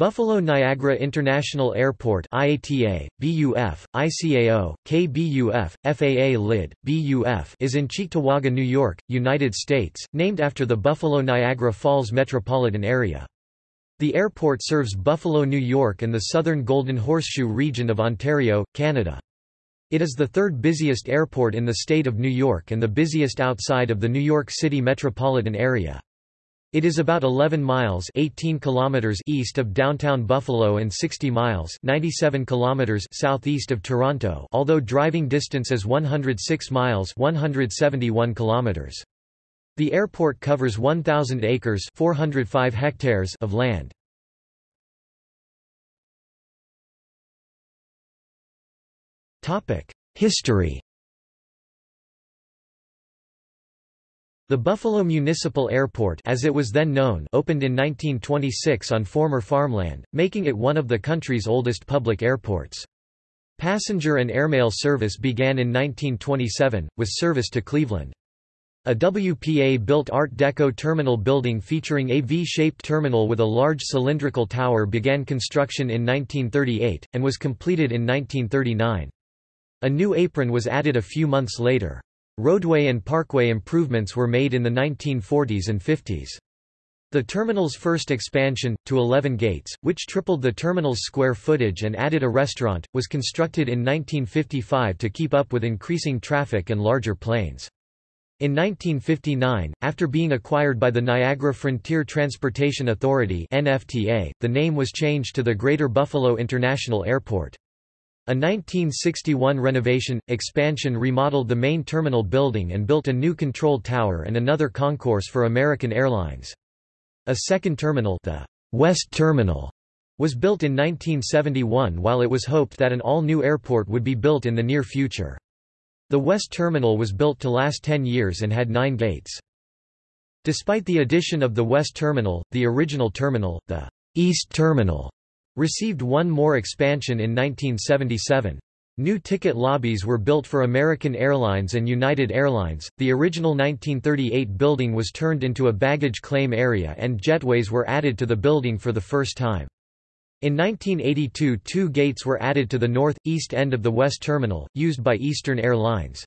Buffalo Niagara International Airport IATA, BUF, ICAO, KBUF, FAA LID, BUF is in Cheektowaga, New York, United States, named after the Buffalo-Niagara Falls metropolitan area. The airport serves Buffalo, New York and the southern Golden Horseshoe region of Ontario, Canada. It is the third busiest airport in the state of New York and the busiest outside of the New York City metropolitan area. It is about 11 miles 18 kilometers east of downtown Buffalo and 60 miles 97 kilometers southeast of Toronto although driving distance is 106 miles 171 kilometers. The airport covers 1,000 acres 405 hectares of land. History The Buffalo Municipal Airport as it was then known opened in 1926 on former farmland, making it one of the country's oldest public airports. Passenger and airmail service began in 1927, with service to Cleveland. A WPA-built Art Deco terminal building featuring a V-shaped terminal with a large cylindrical tower began construction in 1938, and was completed in 1939. A new apron was added a few months later. Roadway and parkway improvements were made in the 1940s and 50s. The terminal's first expansion, to 11 gates, which tripled the terminal's square footage and added a restaurant, was constructed in 1955 to keep up with increasing traffic and larger planes. In 1959, after being acquired by the Niagara Frontier Transportation Authority NFTA, the name was changed to the Greater Buffalo International Airport. A 1961 renovation, expansion remodeled the main terminal building and built a new control tower and another concourse for American Airlines. A second terminal the West Terminal was built in 1971 while it was hoped that an all-new airport would be built in the near future. The West Terminal was built to last 10 years and had nine gates. Despite the addition of the West Terminal, the original terminal, the East Terminal, Received one more expansion in 1977. New ticket lobbies were built for American Airlines and United Airlines. The original 1938 building was turned into a baggage claim area and jetways were added to the building for the first time. In 1982 two gates were added to the north-east end of the West Terminal, used by Eastern Airlines.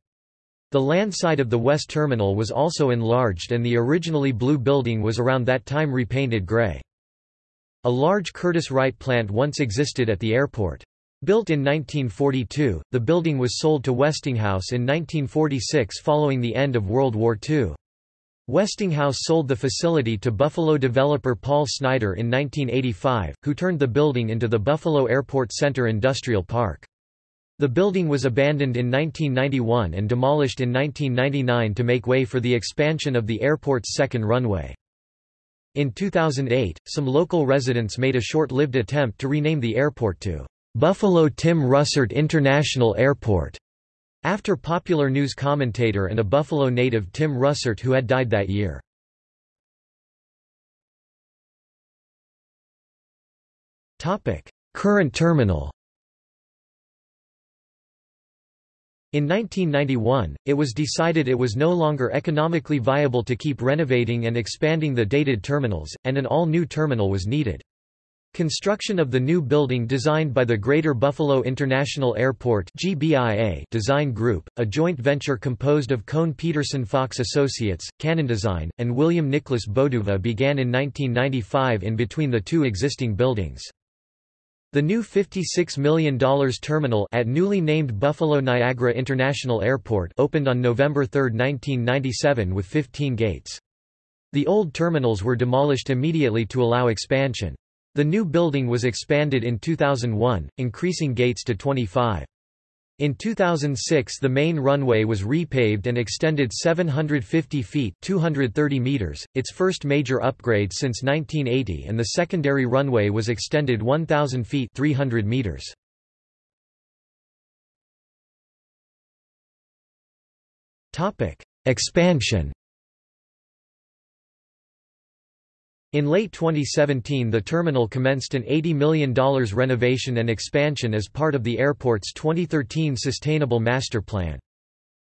The land side of the West Terminal was also enlarged and the originally blue building was around that time repainted gray. A large Curtiss-Wright plant once existed at the airport. Built in 1942, the building was sold to Westinghouse in 1946 following the end of World War II. Westinghouse sold the facility to Buffalo developer Paul Snyder in 1985, who turned the building into the Buffalo Airport Center Industrial Park. The building was abandoned in 1991 and demolished in 1999 to make way for the expansion of the airport's second runway. In 2008, some local residents made a short-lived attempt to rename the airport to Buffalo Tim Russert International Airport, after popular news commentator and a Buffalo native Tim Russert who had died that year. Current terminal In 1991, it was decided it was no longer economically viable to keep renovating and expanding the dated terminals, and an all-new terminal was needed. Construction of the new building designed by the Greater Buffalo International Airport GBIA Design Group, a joint venture composed of Kohn Pedersen Fox Associates, Cannon Design, and William Nicholas Bodouva began in 1995 in between the two existing buildings. The new $56 million terminal at newly named Buffalo Niagara International Airport opened on November 3, 1997 with 15 gates. The old terminals were demolished immediately to allow expansion. The new building was expanded in 2001, increasing gates to 25. In 2006 the main runway was repaved and extended 750 feet 230 meters, its first major upgrade since 1980 and the secondary runway was extended 1,000 feet 300 meters. Expansion In late 2017 the terminal commenced an $80 million renovation and expansion as part of the airport's 2013 Sustainable Master Plan.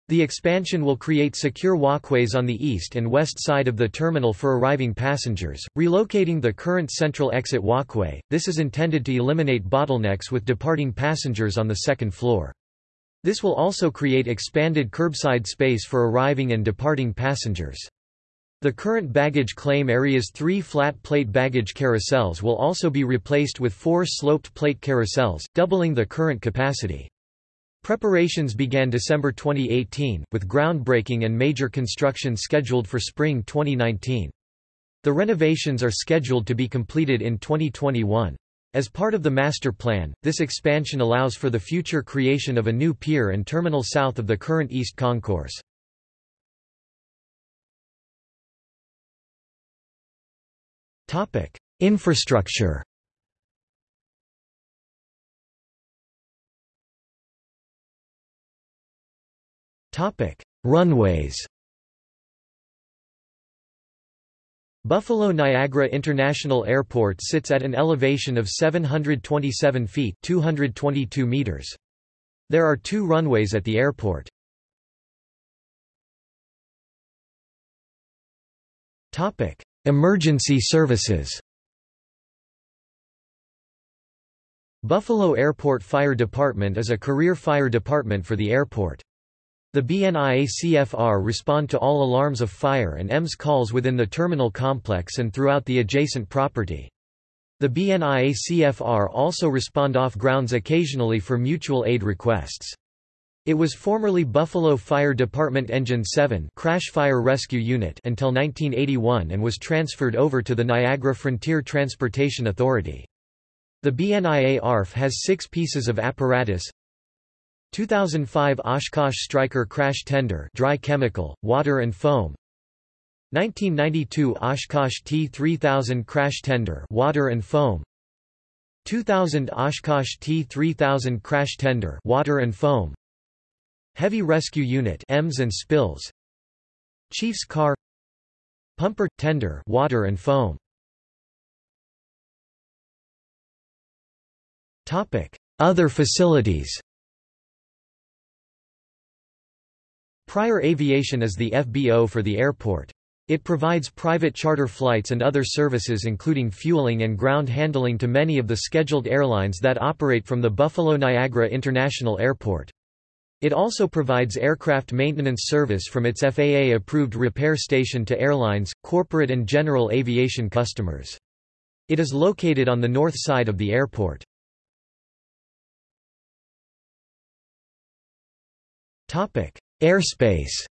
The expansion will create secure walkways on the east and west side of the terminal for arriving passengers, relocating the current central exit walkway. This is intended to eliminate bottlenecks with departing passengers on the second floor. This will also create expanded curbside space for arriving and departing passengers. The current baggage claim area's three flat plate baggage carousels will also be replaced with four sloped plate carousels, doubling the current capacity. Preparations began December 2018, with groundbreaking and major construction scheduled for spring 2019. The renovations are scheduled to be completed in 2021. As part of the master plan, this expansion allows for the future creation of a new pier and terminal south of the current East Concourse. Infrastructure Topic: Runways. Buffalo Niagara International Airport sits at an elevation of 727 feet 222 meters. There are two runways at the airport. Topic: Emergency services. Buffalo Airport Fire Department is a career fire department for the airport. The BNIACFR respond to all alarms of fire and EMS calls within the terminal complex and throughout the adjacent property. The BNIACFR also respond off grounds occasionally for mutual aid requests. It was formerly Buffalo Fire Department Engine 7 Crash Fire Rescue Unit until 1981 and was transferred over to the Niagara Frontier Transportation Authority. The BNIA ARF has six pieces of apparatus. 2005 Oshkosh Striker crash tender dry chemical, water and foam. 1992 Oshkosh T3000 crash tender water and foam. 2000 Oshkosh T3000 crash tender water and foam Heavy Rescue Unit EMS and spills. Chief's car. Pumper tender water and foam. Topic. Other facilities. Prior Aviation is the FBO for the airport. It provides private charter flights and other services including fueling and ground handling to many of the scheduled airlines that operate from the Buffalo Niagara International Airport. It also provides aircraft maintenance service from its FAA-approved repair station to airlines, corporate and general aviation customers. It is located on the north side of the airport. Airspace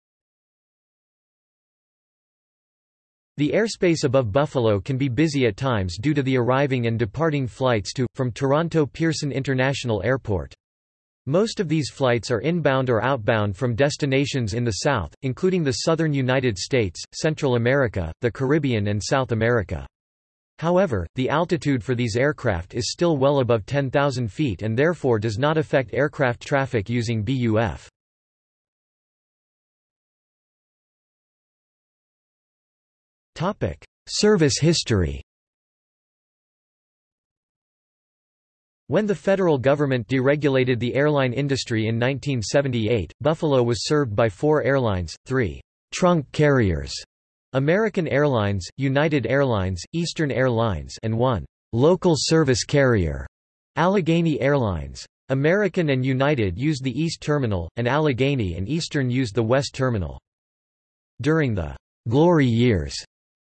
The airspace above Buffalo can be busy at times due to the arriving and departing flights to, from Toronto Pearson International Airport. Most of these flights are inbound or outbound from destinations in the south, including the southern United States, Central America, the Caribbean and South America. However, the altitude for these aircraft is still well above 10,000 feet and therefore does not affect aircraft traffic using BUF. Service history When the federal government deregulated the airline industry in 1978, Buffalo was served by four airlines, three trunk carriers, American Airlines, United Airlines, Eastern Airlines and one local service carrier, Allegheny Airlines. American and United used the East Terminal, and Allegheny and Eastern used the West Terminal. During the glory years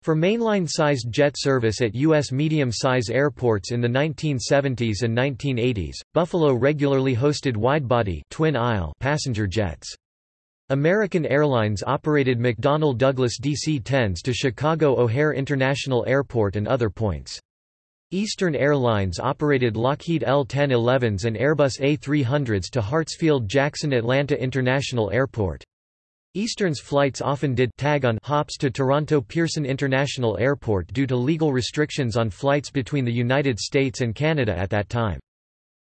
for mainline-sized jet service at U.S. medium-size airports in the 1970s and 1980s, Buffalo regularly hosted widebody twin-aisle passenger jets. American Airlines operated McDonnell Douglas DC-10s to Chicago O'Hare International Airport and other points. Eastern Airlines operated Lockheed L-1011s and Airbus A300s to Hartsfield-Jackson Atlanta International Airport. Eastern's flights often did tag on hops to Toronto Pearson International Airport due to legal restrictions on flights between the United States and Canada at that time.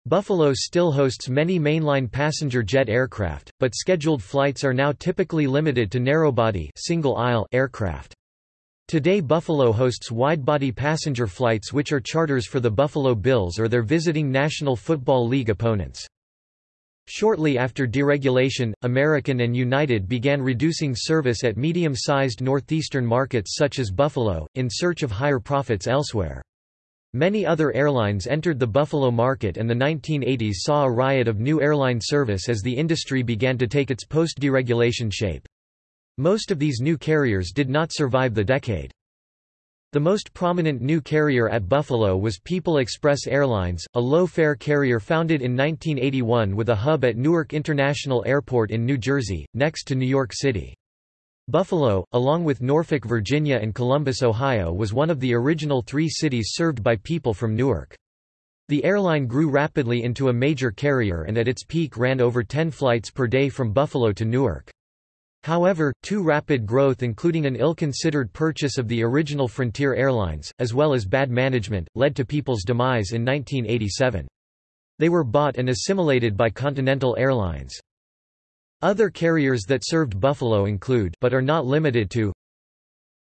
Buffalo still hosts many mainline passenger jet aircraft, but scheduled flights are now typically limited to narrowbody single-aisle aircraft. Today Buffalo hosts wide-body passenger flights which are charters for the Buffalo Bills or their visiting National Football League opponents. Shortly after deregulation, American and United began reducing service at medium-sized northeastern markets such as Buffalo, in search of higher profits elsewhere. Many other airlines entered the Buffalo market and the 1980s saw a riot of new airline service as the industry began to take its post-deregulation shape. Most of these new carriers did not survive the decade. The most prominent new carrier at Buffalo was People Express Airlines, a low-fare carrier founded in 1981 with a hub at Newark International Airport in New Jersey, next to New York City. Buffalo, along with Norfolk, Virginia and Columbus, Ohio was one of the original three cities served by people from Newark. The airline grew rapidly into a major carrier and at its peak ran over 10 flights per day from Buffalo to Newark. However, too rapid growth including an ill-considered purchase of the original Frontier Airlines, as well as bad management, led to People's demise in 1987. They were bought and assimilated by Continental Airlines. Other carriers that served Buffalo include but are not limited to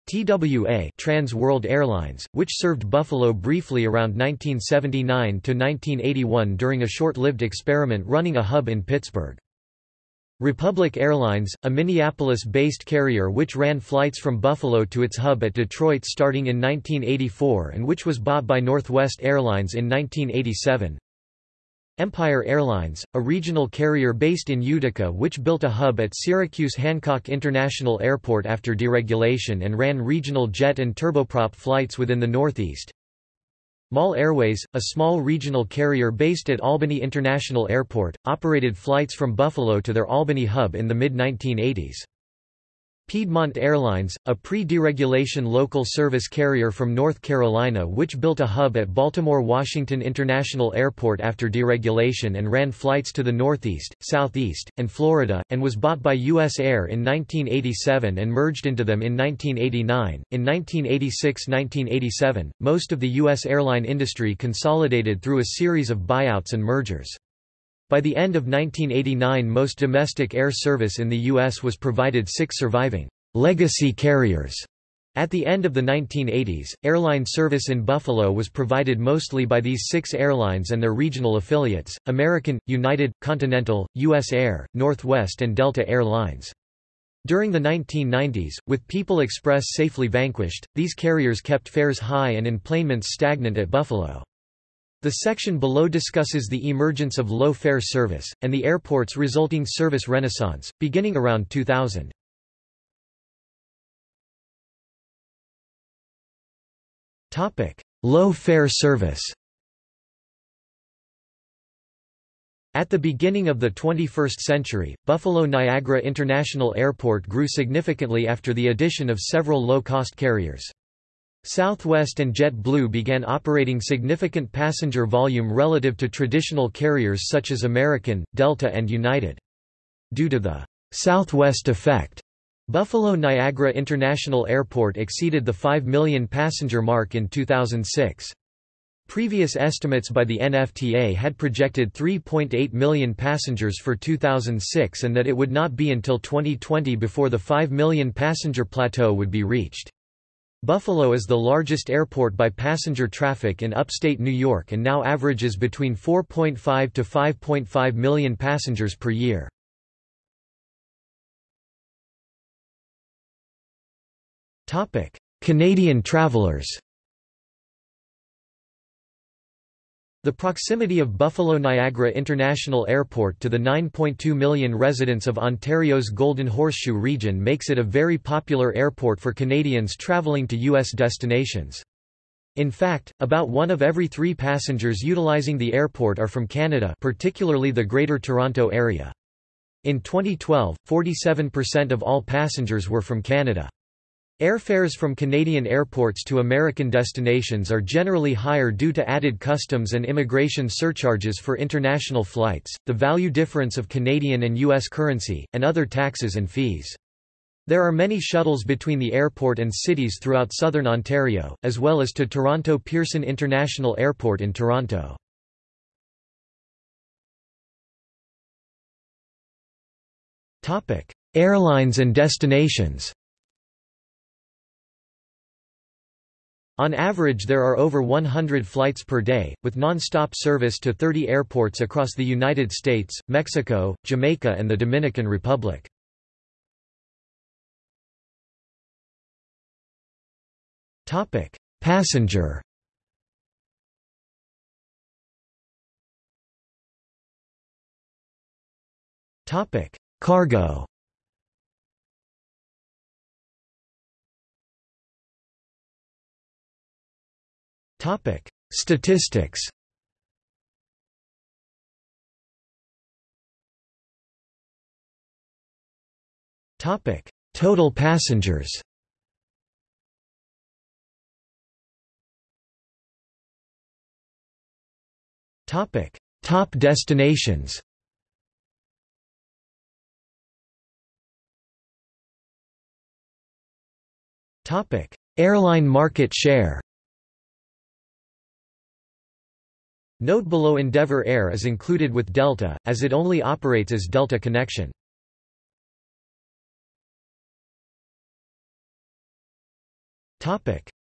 TWA Trans World Airlines, which served Buffalo briefly around 1979 to 1981 during a short-lived experiment running a hub in Pittsburgh. Republic Airlines, a Minneapolis-based carrier which ran flights from Buffalo to its hub at Detroit starting in 1984 and which was bought by Northwest Airlines in 1987. Empire Airlines, a regional carrier based in Utica which built a hub at Syracuse Hancock International Airport after deregulation and ran regional jet and turboprop flights within the Northeast. Mall Airways, a small regional carrier based at Albany International Airport, operated flights from Buffalo to their Albany hub in the mid-1980s. Piedmont Airlines, a pre-deregulation local service carrier from North Carolina which built a hub at Baltimore-Washington International Airport after deregulation and ran flights to the Northeast, Southeast, and Florida, and was bought by U.S. Air in 1987 and merged into them in 1989. In 1986–1987, most of the U.S. airline industry consolidated through a series of buyouts and mergers. By the end of 1989 most domestic air service in the U.S. was provided six surviving legacy carriers. At the end of the 1980s, airline service in Buffalo was provided mostly by these six airlines and their regional affiliates, American, United, Continental, U.S. Air, Northwest and Delta Air Lines. During the 1990s, with People Express safely vanquished, these carriers kept fares high and enplanements stagnant at Buffalo. The section below discusses the emergence of low-fare service, and the airport's resulting service renaissance, beginning around 2000. Low-fare service At the beginning of the 21st century, Buffalo Niagara International Airport grew significantly after the addition of several low-cost carriers. Southwest and JetBlue began operating significant passenger volume relative to traditional carriers such as American, Delta and United. Due to the Southwest effect, Buffalo Niagara International Airport exceeded the 5 million passenger mark in 2006. Previous estimates by the NFTA had projected 3.8 million passengers for 2006 and that it would not be until 2020 before the 5 million passenger plateau would be reached. Buffalo is the largest airport by passenger traffic in upstate New York and now averages between 4.5 to 5.5 million passengers per year. Canadian travelers The proximity of Buffalo-Niagara International Airport to the 9.2 million residents of Ontario's Golden Horseshoe region makes it a very popular airport for Canadians travelling to U.S. destinations. In fact, about one of every three passengers utilizing the airport are from Canada particularly the Greater Toronto Area. In 2012, 47% of all passengers were from Canada. Airfares from Canadian airports to American destinations are generally higher due to added customs and immigration surcharges for international flights, the value difference of Canadian and U.S. currency, and other taxes and fees. There are many shuttles between the airport and cities throughout southern Ontario, as well as to Toronto Pearson International Airport in Toronto. Airlines and destinations On average there are over 100 flights per day, with non-stop service to 30 airports across the United States, Mexico, Jamaica and the Dominican Republic. Passenger Cargo Topic: Statistics. Topic: Total passengers. Topic: Top destinations. Topic: Airline market share. Note below Endeavour Air is included with Delta, as it only operates as Delta Connection.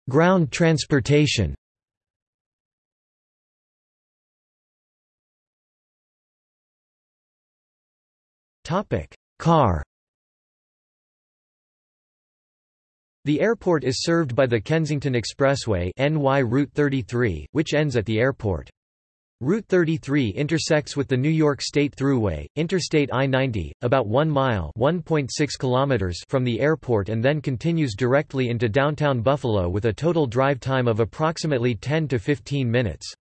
Ground transportation Car The airport is served by the Kensington Expressway NY Route 33, which ends at the airport. Route 33 intersects with the New York State Thruway, Interstate I-90, about 1 mile kilometers from the airport and then continues directly into downtown Buffalo with a total drive time of approximately 10 to 15 minutes.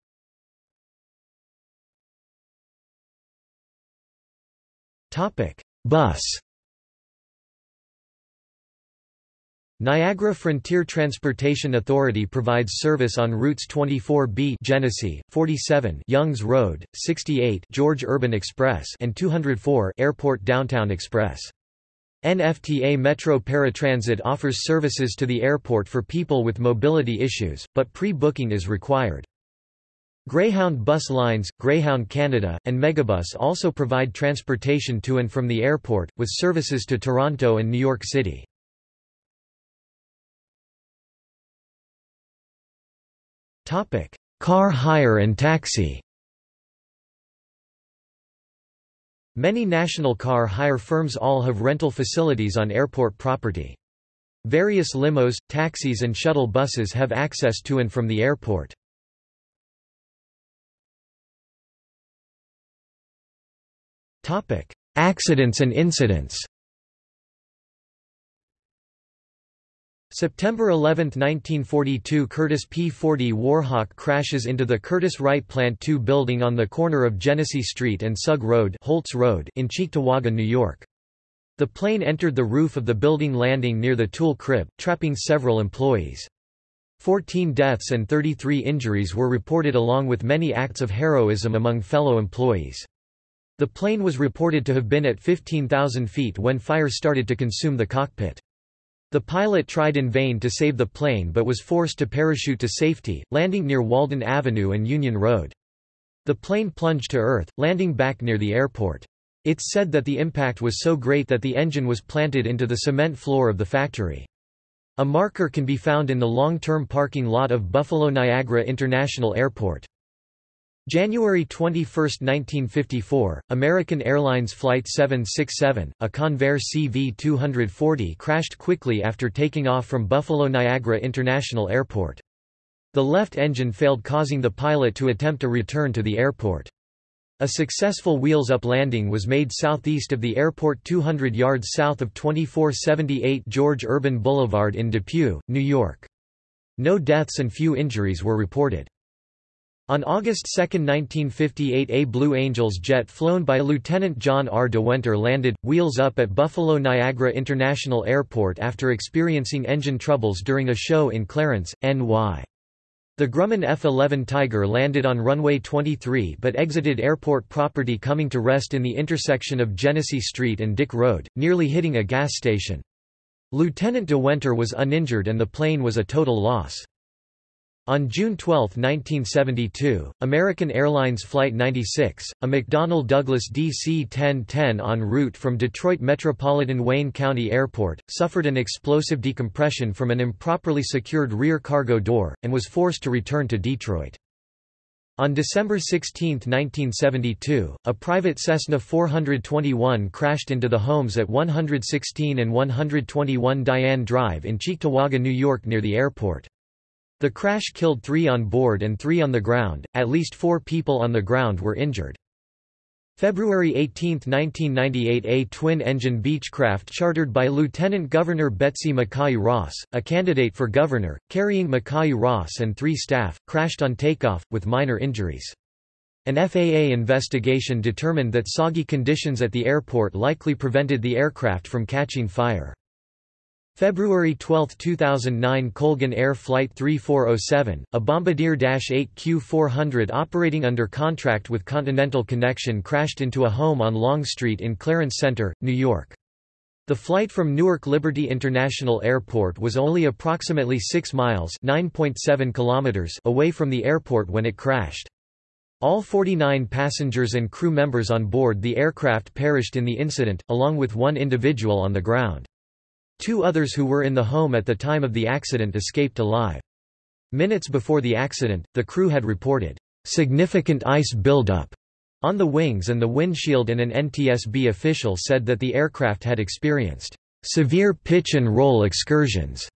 Bus Niagara Frontier Transportation Authority provides service on routes 24B Genesee, 47 Youngs Road, 68 George Urban Express and 204 Airport Downtown Express. NFTA Metro Paratransit offers services to the airport for people with mobility issues, but pre-booking is required. Greyhound bus lines, Greyhound Canada, and Megabus also provide transportation to and from the airport, with services to Toronto and New York City. Topic: Car hire and taxi. Many national car hire firms all have rental facilities on airport property. Various limos, taxis and shuttle buses have access to and from the airport. Accidents and incidents September 11, 1942 Curtiss P-40 Warhawk crashes into the Curtiss-Wright Plant 2 building on the corner of Genesee Street and Sugg Road, Holtz Road in Cheektowaga, New York. The plane entered the roof of the building landing near the tool crib, trapping several employees. 14 deaths and 33 injuries were reported along with many acts of heroism among fellow employees. The plane was reported to have been at 15,000 feet when fire started to consume the cockpit. The pilot tried in vain to save the plane but was forced to parachute to safety, landing near Walden Avenue and Union Road. The plane plunged to earth, landing back near the airport. It's said that the impact was so great that the engine was planted into the cement floor of the factory. A marker can be found in the long-term parking lot of Buffalo Niagara International Airport. January 21, 1954, American Airlines Flight 767, a Convair CV-240 crashed quickly after taking off from Buffalo Niagara International Airport. The left engine failed causing the pilot to attempt a return to the airport. A successful wheels-up landing was made southeast of the airport 200 yards south of 2478 George Urban Boulevard in Depew, New York. No deaths and few injuries were reported. On August 2, 1958 a Blue Angels jet flown by Lieutenant John R. DeWenter landed, wheels up at Buffalo Niagara International Airport after experiencing engine troubles during a show in Clarence, NY. The Grumman F-11 Tiger landed on runway 23 but exited airport property coming to rest in the intersection of Genesee Street and Dick Road, nearly hitting a gas station. Lieutenant DeWenter was uninjured and the plane was a total loss. On June 12, 1972, American Airlines Flight 96, a McDonnell Douglas DC-1010 en route from Detroit Metropolitan Wayne County Airport, suffered an explosive decompression from an improperly secured rear cargo door, and was forced to return to Detroit. On December 16, 1972, a private Cessna 421 crashed into the homes at 116 and 121 Diane Drive in Cheektowaga, New York near the airport. The crash killed three on board and three on the ground, at least four people on the ground were injured. February 18, 1998 A twin-engine Beechcraft chartered by Lieutenant Governor Betsy McCaughey Ross, a candidate for governor, carrying McCaughey Ross and three staff, crashed on takeoff, with minor injuries. An FAA investigation determined that soggy conditions at the airport likely prevented the aircraft from catching fire. February 12, 2009 Colgan Air Flight 3407, a Bombardier Dash 8 Q400 operating under contract with Continental Connection crashed into a home on Long Street in Clarence Center, New York. The flight from Newark Liberty International Airport was only approximately 6 miles kilometers away from the airport when it crashed. All 49 passengers and crew members on board the aircraft perished in the incident, along with one individual on the ground. Two others who were in the home at the time of the accident escaped alive. Minutes before the accident, the crew had reported, "...significant ice buildup." on the wings and the windshield and an NTSB official said that the aircraft had experienced, "...severe pitch and roll excursions."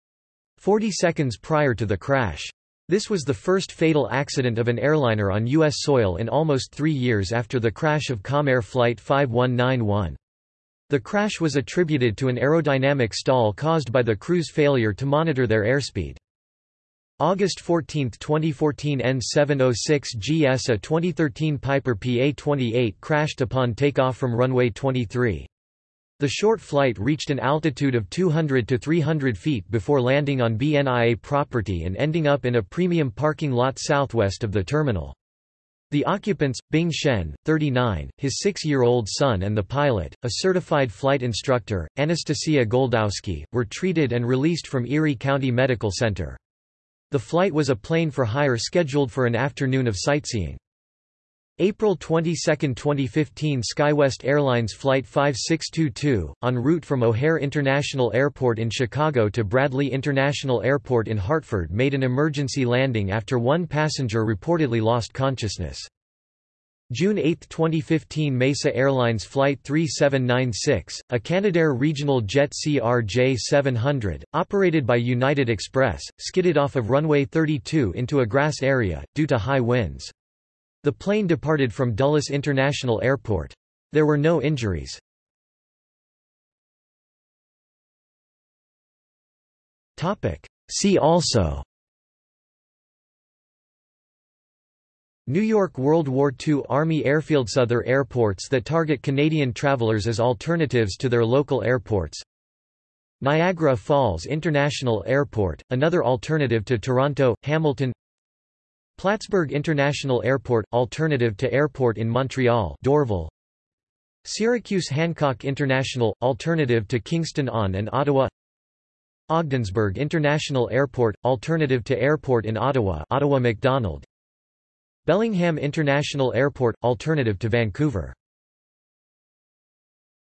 40 seconds prior to the crash. This was the first fatal accident of an airliner on U.S. soil in almost three years after the crash of Comair Flight 5191. The crash was attributed to an aerodynamic stall caused by the crew's failure to monitor their airspeed. August 14, 2014 N706GS A 2013 Piper PA-28 crashed upon takeoff from runway 23. The short flight reached an altitude of 200 to 300 feet before landing on BNIA property and ending up in a premium parking lot southwest of the terminal. The occupants, Bing Shen, 39, his six-year-old son and the pilot, a certified flight instructor, Anastasia Goldowski, were treated and released from Erie County Medical Center. The flight was a plane for hire scheduled for an afternoon of sightseeing. April 22, 2015 SkyWest Airlines Flight 5622, en route from O'Hare International Airport in Chicago to Bradley International Airport in Hartford made an emergency landing after one passenger reportedly lost consciousness. June 8, 2015 Mesa Airlines Flight 3796, a Canadair regional jet CRJ-700, operated by United Express, skidded off of runway 32 into a grass area, due to high winds. The plane departed from Dulles International Airport. There were no injuries. See also New York World War II Army Airfields Other airports that target Canadian travelers as alternatives to their local airports Niagara Falls International Airport, another alternative to Toronto, Hamilton Plattsburgh International Airport – Alternative to airport in Montreal Dorval. Syracuse Hancock International – Alternative to Kingston on and Ottawa. Ogdensburg International Airport – Alternative to airport in Ottawa Ottawa Macdonald Bellingham International Airport – Alternative to Vancouver